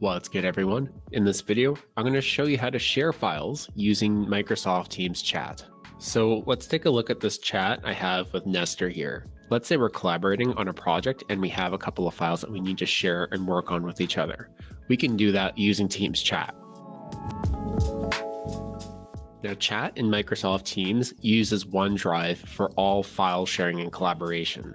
What's good everyone? In this video, I'm going to show you how to share files using Microsoft Teams chat. So let's take a look at this chat I have with Nestor here. Let's say we're collaborating on a project and we have a couple of files that we need to share and work on with each other. We can do that using Teams chat. Now chat in Microsoft Teams uses OneDrive for all file sharing and collaboration.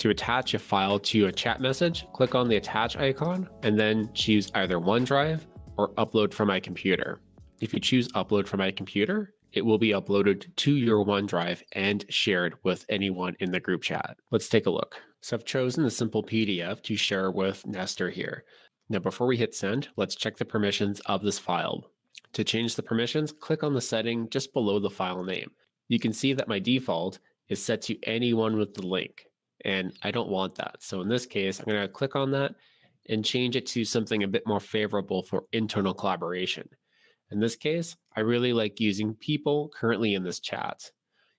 To attach a file to a chat message, click on the attach icon and then choose either OneDrive or upload from my computer. If you choose upload from my computer, it will be uploaded to your OneDrive and shared with anyone in the group chat. Let's take a look. So I've chosen the simple PDF to share with Nestor here. Now, before we hit send, let's check the permissions of this file. To change the permissions, click on the setting just below the file name. You can see that my default is set to anyone with the link and I don't want that. So in this case, I'm going to click on that and change it to something a bit more favorable for internal collaboration. In this case, I really like using people currently in this chat.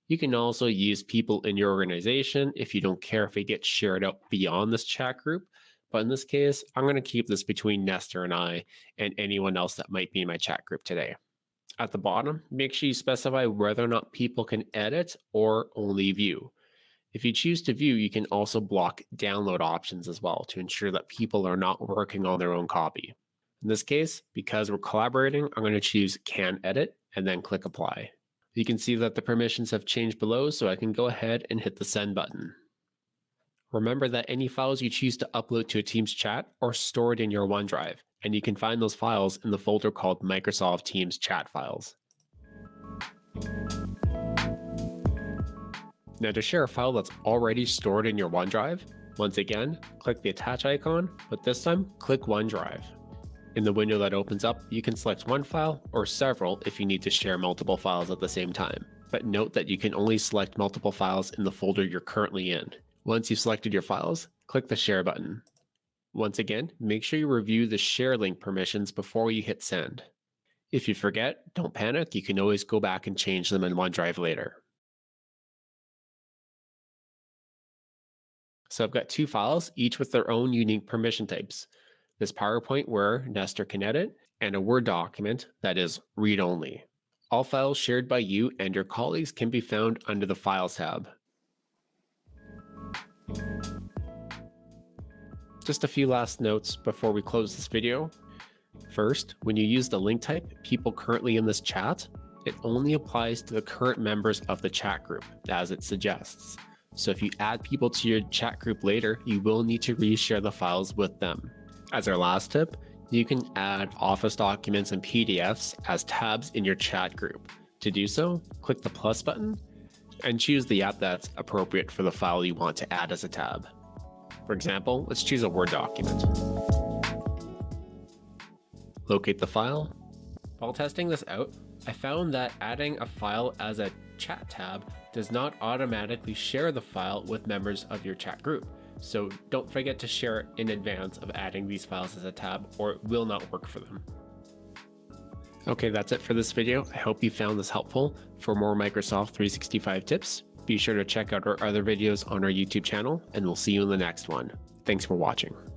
You can also use people in your organization if you don't care if it gets shared out beyond this chat group. But in this case, I'm going to keep this between Nestor and I and anyone else that might be in my chat group today. At the bottom, make sure you specify whether or not people can edit or only view. If you choose to view, you can also block download options as well to ensure that people are not working on their own copy. In this case, because we're collaborating, I'm going to choose can edit and then click apply. You can see that the permissions have changed below, so I can go ahead and hit the send button. Remember that any files you choose to upload to a Teams chat are stored in your OneDrive, and you can find those files in the folder called Microsoft Teams Chat Files. Now to share a file that's already stored in your OneDrive, once again, click the attach icon, but this time click OneDrive. In the window that opens up, you can select one file or several if you need to share multiple files at the same time. But note that you can only select multiple files in the folder you're currently in. Once you've selected your files, click the share button. Once again, make sure you review the share link permissions before you hit send. If you forget, don't panic, you can always go back and change them in OneDrive later. So I've got two files, each with their own unique permission types. This PowerPoint where Nestor can edit, and a Word document that is read-only. All files shared by you and your colleagues can be found under the Files tab. Just a few last notes before we close this video. First, when you use the link type, people currently in this chat, it only applies to the current members of the chat group, as it suggests. So if you add people to your chat group later, you will need to reshare the files with them. As our last tip, you can add Office documents and PDFs as tabs in your chat group. To do so, click the plus button and choose the app that's appropriate for the file you want to add as a tab. For example, let's choose a Word document. Locate the file. While testing this out, I found that adding a file as a chat tab does not automatically share the file with members of your chat group. So don't forget to share it in advance of adding these files as a tab or it will not work for them. Okay, that's it for this video. I hope you found this helpful. For more Microsoft 365 tips, be sure to check out our other videos on our YouTube channel and we'll see you in the next one. Thanks for watching.